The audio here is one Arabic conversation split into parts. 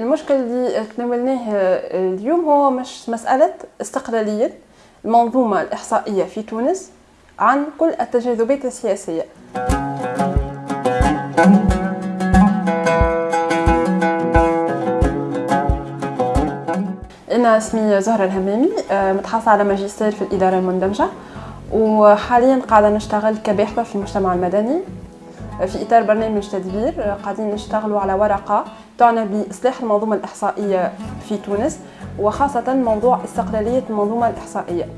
المشكل اللي تناولناه اليوم هو مش مسألة استقلالية المنظومة الإحصائية في تونس عن كل التجاذبات السياسية. أنا اسمي زهرة الهمامي متحصلة على ماجستير في الإدارة المندمجة وحاليا قاعدة نشتغل كباحثة في المجتمع المدني في إطار برنامج تدبير قاعدين نشتغلوا على ورقة تعنى بإصلاح المنظومة الإحصائية في تونس وخاصة موضوع استقلالية المنظومة الإحصائية.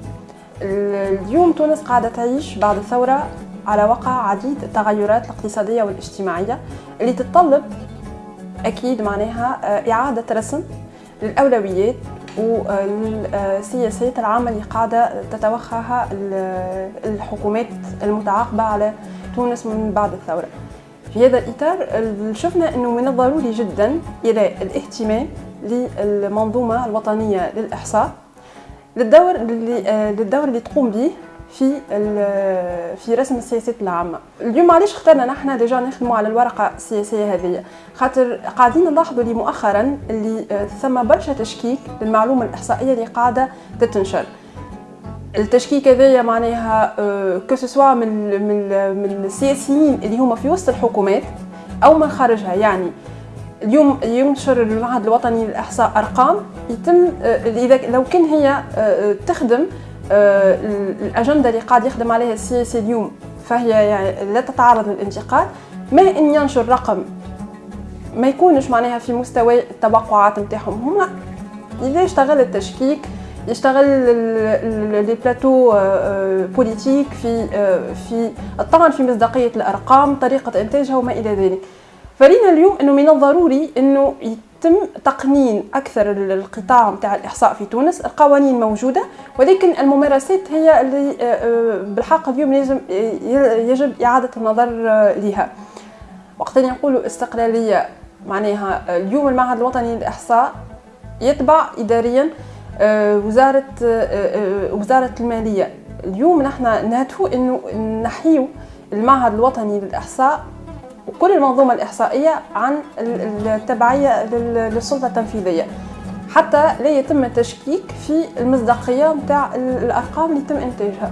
اليوم تونس قاعدة تعيش بعد الثورة على وقع عديد التغيرات الاقتصادية والاجتماعية اللي تتطلب أكيد معناها إعادة رسم للأولويات والسياسات العامة اللي قاعدة تتوخاها الحكومات المتعاقبة على تونس من بعد الثورة. في هذا الإطار شفنا أنه من الضروري جدا إلى الاهتمام للمنظومة الوطنية للإحصاء للدور اللي للدور اللي تقوم به في في رسم السياسات العامة. اليوم علاش اخترنا نحن ديجا نخدموا على الورقة السياسية هذه. خاطر قاعدين نلاحظوا لي مؤخرا اللي ثم برشا تشكيك للمعلومة الإحصائية اللي قاعدة تتنشر. التشكيك هذايا معناها كو سوا من من من السياسيين اللي هما في وسط الحكومات أو من خارجها. يعني اليوم ينشر المعهد الوطني للإحصاء أرقام يتم إذا لو كان هي تخدم الأجندة اللي قاعد يخدم عليها السياسي اليوم فهي يعني لا تتعرض للانتقاد ما إن ينشر رقم ما يكونش معناها في مستوى التوقعات نتاعهم. هما إذا اشتغل التشكيك يشتغل les plateaux politiques في في الطعن في مصداقية الأرقام طريقة إنتاجها وما إلى ذلك. فرأينا اليوم إنه من الضروري إنه يتم تقنين أكثر القطاع نتاع الإحصاء في تونس. القوانين موجودة ولكن الممارسات هي اللي بالحق اليوم لازم يجب إعادة النظر لها وقت نقولوا استقلالية معناها اليوم المعهد الوطني للإحصاء يتبع اداريا وزارة وزارة المالية. اليوم نحن نهدفوا إنه نحيو المعهد الوطني للإحصاء وكل المنظومة الإحصائية عن التبعية للسلطة التنفيذية. حتى لا يتم التشكيك في المصداقيه نتاع الأرقام اللي يتم إنتاجها.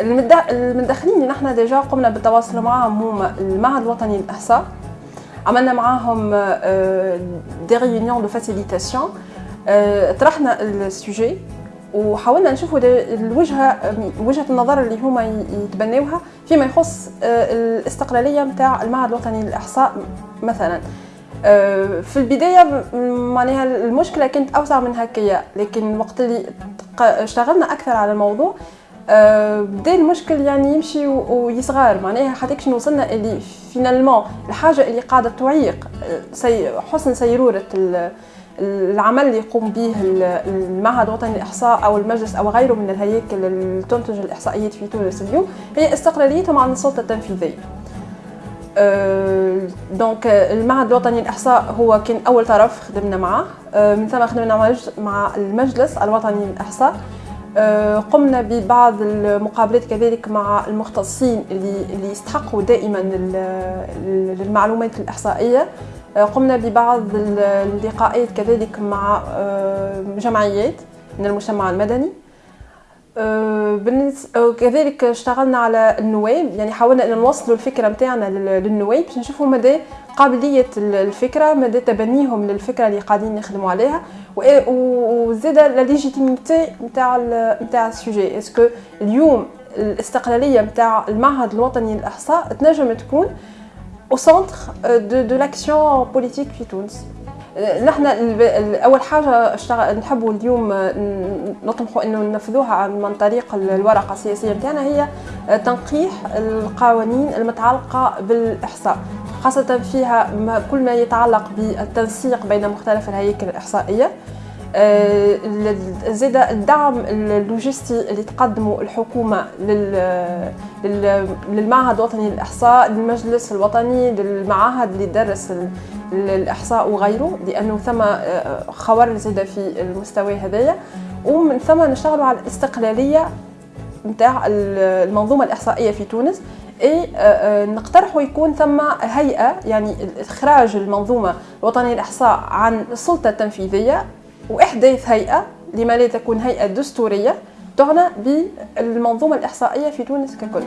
المدخلين اللي نحن ديجا قمنا بالتواصل معهم هما المعهد الوطني للإحصاء عملنا معاهم des réunions de facilitation طرحنا ال sujet وحاولنا نشوفوا الوجهة وجهة النظر اللي هما يتبناوها فيما يخص الاستقلالية نتاع المعهد الوطني للإحصاء مثلا. في البداية معناها المشكلة كانت أوسع من هكايا لكن وقت اللي اشتغلنا أكثر على الموضوع بدأ المشكل يعني يمشي ويصغر. معناها حتى كش وصلنا اللي finalement الحاجة اللي قاعدة تعيق حسن سيرورة العمل اللي يقوم به المعهد الوطني للإحصاء أو المجلس أو غيره من الهياكل اللي تنتج الإحصائيات في تونس اليوم هي استقلاليتهم عن السلطه التنفيذيه. donc المعهد الوطني للإحصاء هو كان أول طرف خدمنا معه من ثم خدمنا مع المجلس الوطني للإحصاء قمنا ببعض المقابلات كذلك مع المختصين اللي يستحقوا دائما للمعلومات الإحصائية. قمنا ببعض اللقاءات كذلك مع جمعيات من المجتمع المدني. كذلك اشتغلنا على النواب يعني حاولنا إن نوصلوا الفكرة نتاعنا للنواب باش نشوفوا مدى قابلية الفكرة مدى تبنيهم للفكرة اللي قاعدين نخدموا عليها. وزاد la légitimité نتاع نتاع السوجي اسكو اليوم الاستقلاليه نتاع المعهد الوطني للاحصاء تنجم تكون au centre de, de l'action politique في تونس نحن اول حاجة نحبوا اليوم نطمحوا انه ننفذوها عن طريق الورقه السياسيه نتاعنا هي تنقيح القوانين المتعلقه بالاحصاء خاصة فيها كل ما يتعلق بالتنسيق بين مختلف الهياكل الإحصائية زاد الدعم اللوجستي اللي تقدمه الحكومة للمعهد الوطني للإحصاء للمجلس الوطني للمعاهد اللي درس الإحصاء وغيره لأنه ثم خوار زاد في المستوى هذايا. ومن ثم نشتغلوا على الاستقلالية نتاع المنظومة الإحصائية في تونس. اي نقترحوا يكون ثم هيئة يعني اخراج المنظومة الوطنية للإحصاء عن السلطه التنفيذيه وإحداث هيئة لما لا تكون هيئة دستورية تعنى بالمنظومة الإحصائية في تونس ككل.